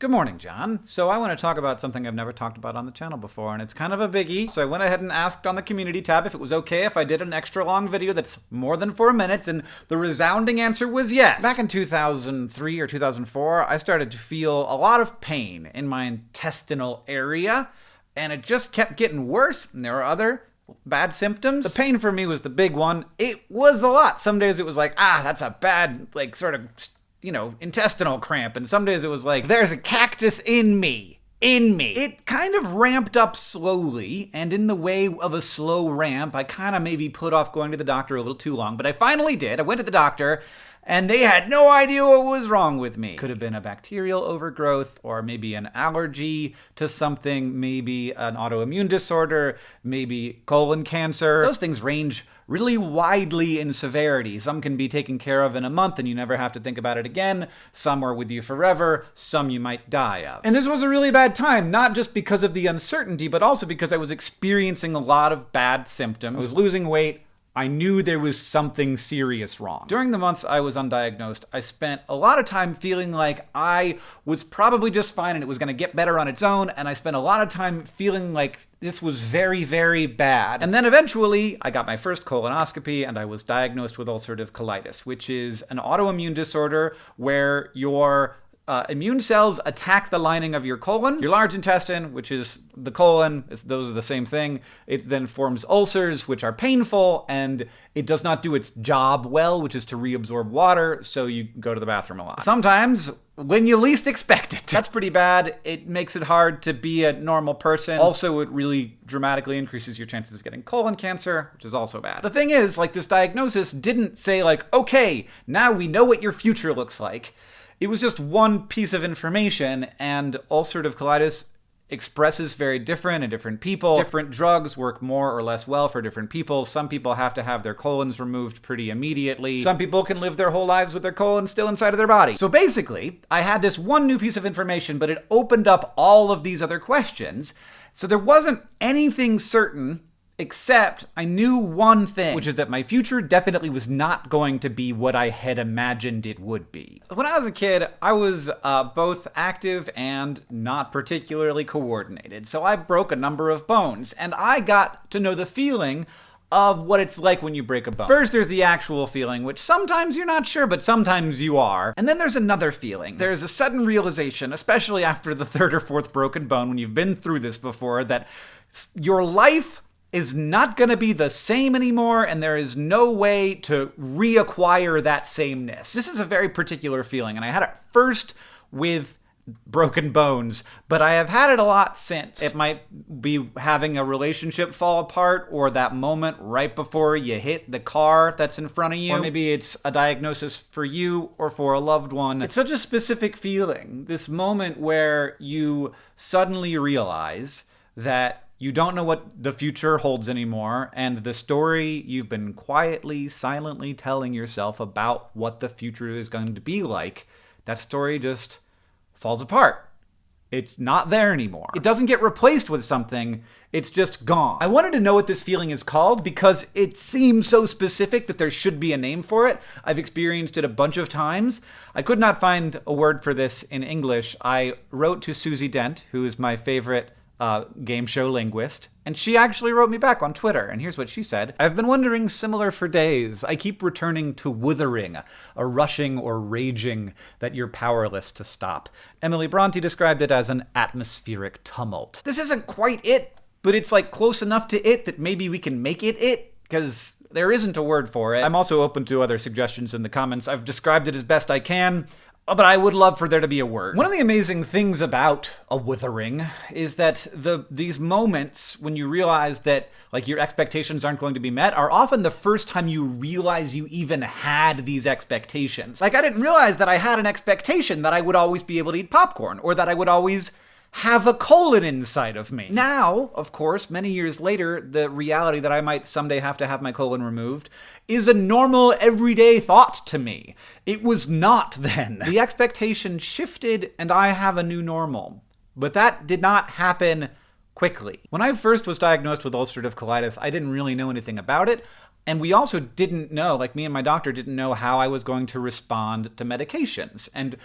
Good morning, John. So I want to talk about something I've never talked about on the channel before, and it's kind of a biggie. So I went ahead and asked on the community tab if it was okay if I did an extra long video that's more than four minutes, and the resounding answer was yes. Back in 2003 or 2004, I started to feel a lot of pain in my intestinal area, and it just kept getting worse, and there were other bad symptoms. The pain for me was the big one. It was a lot. Some days it was like, ah, that's a bad, like, sort of you know, intestinal cramp. And some days it was like, there's a cactus in me. In me. It kind of ramped up slowly, and in the way of a slow ramp, I kind of maybe put off going to the doctor a little too long, but I finally did. I went to the doctor, and they had no idea what was wrong with me. Could have been a bacterial overgrowth, or maybe an allergy to something, maybe an autoimmune disorder, maybe colon cancer. Those things range really widely in severity. Some can be taken care of in a month and you never have to think about it again. Some are with you forever. Some you might die of. And this was a really bad time, not just because of the uncertainty, but also because I was experiencing a lot of bad symptoms. I was losing weight. I knew there was something serious wrong. During the months I was undiagnosed, I spent a lot of time feeling like I was probably just fine and it was going to get better on its own, and I spent a lot of time feeling like this was very, very bad. And then eventually, I got my first colonoscopy and I was diagnosed with ulcerative colitis, which is an autoimmune disorder where your uh, immune cells attack the lining of your colon. Your large intestine, which is the colon, those are the same thing. It then forms ulcers, which are painful, and it does not do its job well, which is to reabsorb water, so you go to the bathroom a lot. Sometimes, when you least expect it. That's pretty bad. It makes it hard to be a normal person. Also, it really dramatically increases your chances of getting colon cancer, which is also bad. The thing is, like, this diagnosis didn't say, like, okay, now we know what your future looks like. It was just one piece of information, and ulcerative colitis expresses very different in different people. Different drugs work more or less well for different people. Some people have to have their colons removed pretty immediately. Some people can live their whole lives with their colon still inside of their body. So basically, I had this one new piece of information, but it opened up all of these other questions. So there wasn't anything certain Except I knew one thing, which is that my future definitely was not going to be what I had imagined it would be. When I was a kid, I was uh, both active and not particularly coordinated, so I broke a number of bones, and I got to know the feeling of what it's like when you break a bone. First, there's the actual feeling, which sometimes you're not sure, but sometimes you are. And then there's another feeling. There's a sudden realization, especially after the third or fourth broken bone, when you've been through this before, that your life is not going to be the same anymore, and there is no way to reacquire that sameness. This is a very particular feeling, and I had it first with broken bones, but I have had it a lot since. It might be having a relationship fall apart, or that moment right before you hit the car that's in front of you. Or maybe it's a diagnosis for you or for a loved one. It's such a specific feeling. This moment where you suddenly realize that you don't know what the future holds anymore, and the story you've been quietly, silently telling yourself about what the future is going to be like, that story just falls apart. It's not there anymore. It doesn't get replaced with something, it's just gone. I wanted to know what this feeling is called because it seems so specific that there should be a name for it. I've experienced it a bunch of times. I could not find a word for this in English. I wrote to Susie Dent, who is my favorite uh, game show linguist, and she actually wrote me back on Twitter, and here's what she said. I've been wondering similar for days. I keep returning to wuthering, a rushing or raging that you're powerless to stop. Emily Bronte described it as an atmospheric tumult. This isn't quite it, but it's like close enough to it that maybe we can make it it, because there isn't a word for it. I'm also open to other suggestions in the comments. I've described it as best I can. But I would love for there to be a word. One of the amazing things about a wuthering is that the these moments when you realize that like your expectations aren't going to be met are often the first time you realize you even had these expectations. Like I didn't realize that I had an expectation that I would always be able to eat popcorn or that I would always have a colon inside of me. Now, of course, many years later, the reality that I might someday have to have my colon removed is a normal, everyday thought to me. It was not then. The expectation shifted, and I have a new normal. But that did not happen quickly. When I first was diagnosed with ulcerative colitis, I didn't really know anything about it. And we also didn't know, like me and my doctor didn't know how I was going to respond to medications. And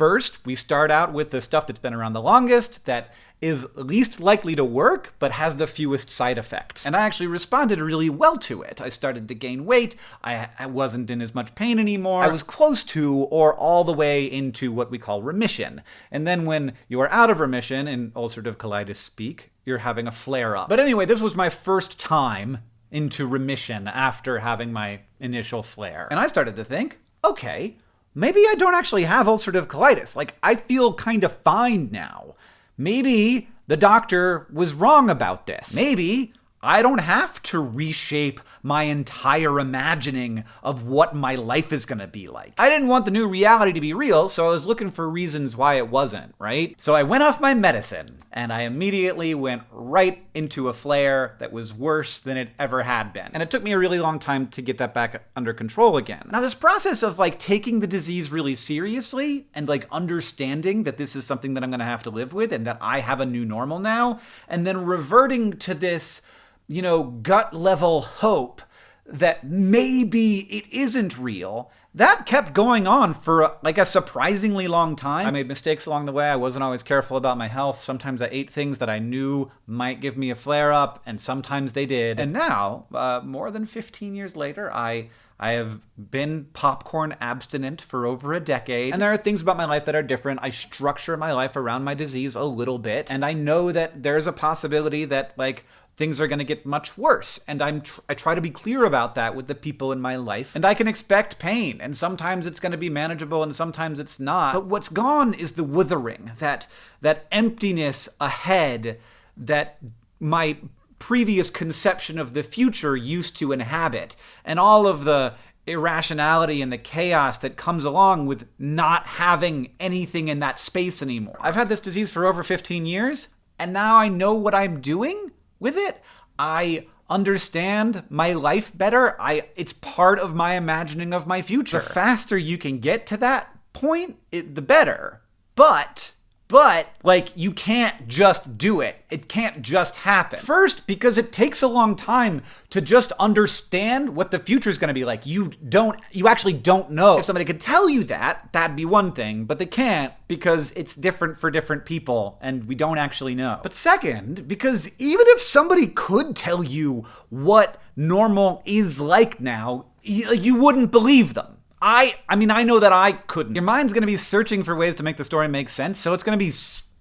First, we start out with the stuff that's been around the longest, that is least likely to work, but has the fewest side effects. And I actually responded really well to it. I started to gain weight, I, I, wasn't in as much pain anymore, I was close to or all the way into what we call remission. And then when you are out of remission, in ulcerative colitis speak, you're having a flare up. But anyway, this was my first time into remission after having my initial flare. And I started to think, okay, maybe I don't actually have ulcerative colitis. Like, I feel kind of fine now. Maybe the doctor was wrong about this. Maybe I don't have to reshape my entire imagining of what my life is going to be like. I didn't want the new reality to be real, so I was looking for reasons why it wasn't, right? So I went off my medicine, and I immediately went right into a flare that was worse than it ever had been. And it took me a really long time to get that back under control again. Now, this process of like taking the disease really seriously and like understanding that this is something that I'm going to have to live with and that I have a new normal now, and then reverting to this you know, gut level hope that maybe it isn't real, that kept going on for like a surprisingly long time. I made mistakes along the way. I wasn't always careful about my health. Sometimes I ate things that I knew might give me a flare up, and sometimes they did. And now, uh, more than 15 years later, I I have been popcorn abstinent for over a decade, and there are things about my life that are different. I structure my life around my disease a little bit, and I know that there's a possibility that, like, things are going to get much worse. And I'm tr- I try to be clear about that with the people in my life. And I can expect pain, and sometimes it's going to be manageable and sometimes it's not. But what's gone is the wuthering, that that emptiness ahead that my previous conception of the future used to inhabit. And all of the irrationality and the chaos that comes along with not having anything in that space anymore. I've had this disease for over 15 years, and now I know what I'm doing with it. I understand my life better. I it's part of my imagining of my future. The faster you can get to that point, it, the better. But but, like, you can't just do it. It can't just happen. First, because it takes a long time to just understand what the future is going to be like. You don't, you actually don't know. If somebody could tell you that, that'd be one thing, but they can't because it's different for different people and we don't actually know. But second, because even if somebody could tell you what normal is like now, you, you wouldn't believe them. I I mean I know that I couldn't. Your mind's going to be searching for ways to make the story make sense, so it's going to be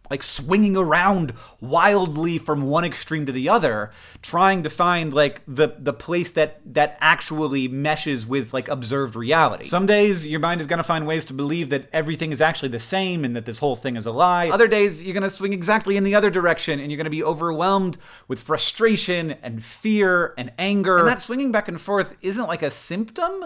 like swinging around wildly from one extreme to the other trying to find like the the place that that actually meshes with like observed reality. Some days your mind is going to find ways to believe that everything is actually the same and that this whole thing is a lie. Other days you're going to swing exactly in the other direction and you're going to be overwhelmed with frustration and fear and anger. And that swinging back and forth isn't like a symptom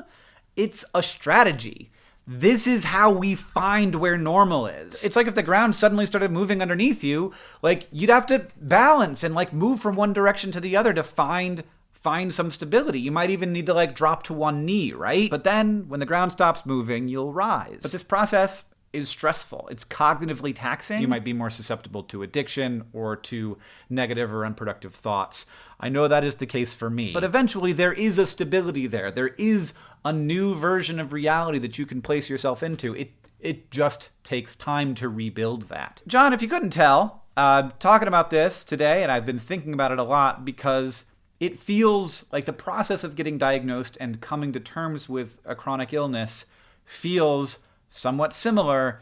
it's a strategy. This is how we find where normal is. It's like if the ground suddenly started moving underneath you, like you'd have to balance and like move from one direction to the other to find find some stability. You might even need to like drop to one knee, right? But then when the ground stops moving, you'll rise. But this process is stressful. It's cognitively taxing. You might be more susceptible to addiction or to negative or unproductive thoughts. I know that is the case for me. But eventually, there is a stability there. There is a new version of reality that you can place yourself into. It it just takes time to rebuild that. John, if you couldn't tell, I'm uh, talking about this today, and I've been thinking about it a lot because it feels like the process of getting diagnosed and coming to terms with a chronic illness feels somewhat similar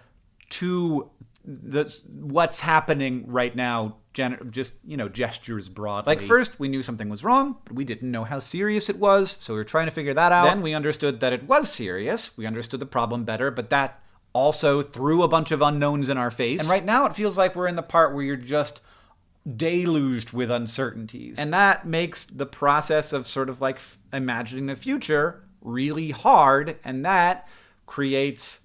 to the what's happening right now gen- just you know gestures broadly. Like first we knew something was wrong. But we didn't know how serious it was so we were trying to figure that out. Then we understood that it was serious. We understood the problem better but that also threw a bunch of unknowns in our face. And right now it feels like we're in the part where you're just deluged with uncertainties. And that makes the process of sort of like imagining the future really hard and that creates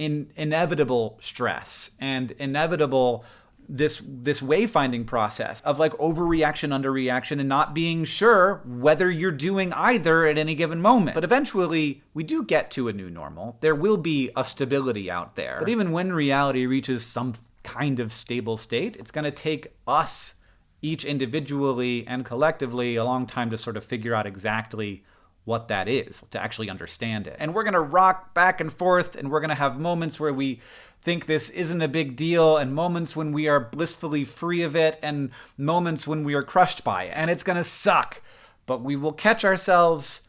in inevitable stress and inevitable this this wayfinding process of like overreaction underreaction and not being sure whether you're doing either at any given moment. But eventually we do get to a new normal. There will be a stability out there. But even when reality reaches some kind of stable state it's going to take us each individually and collectively a long time to sort of figure out exactly what that is, to actually understand it. And we're going to rock back and forth, and we're going to have moments where we think this isn't a big deal, and moments when we are blissfully free of it, and moments when we are crushed by it. And it's going to suck, but we will catch ourselves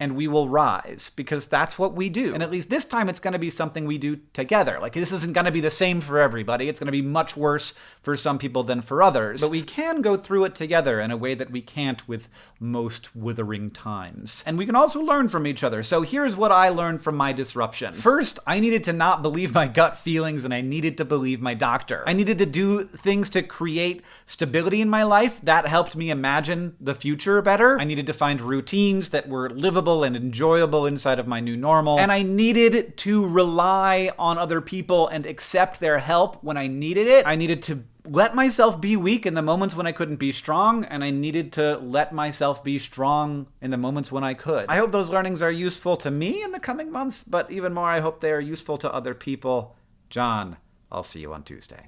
and we will rise because that's what we do. And at least this time it's going to be something we do together. Like this isn't going to be the same for everybody. It's going to be much worse for some people than for others. But we can go through it together in a way that we can't with most wuthering times. And we can also learn from each other. So here's what I learned from my disruption. First, I needed to not believe my gut feelings and I needed to believe my doctor. I needed to do things to create stability in my life. That helped me imagine the future better. I needed to find routines that were livable and enjoyable inside of my new normal. And I needed to rely on other people and accept their help when I needed it. I needed to let myself be weak in the moments when I couldn't be strong, and I needed to let myself be strong in the moments when I could. I hope those learnings are useful to me in the coming months, but even more, I hope they are useful to other people. John, I'll see you on Tuesday.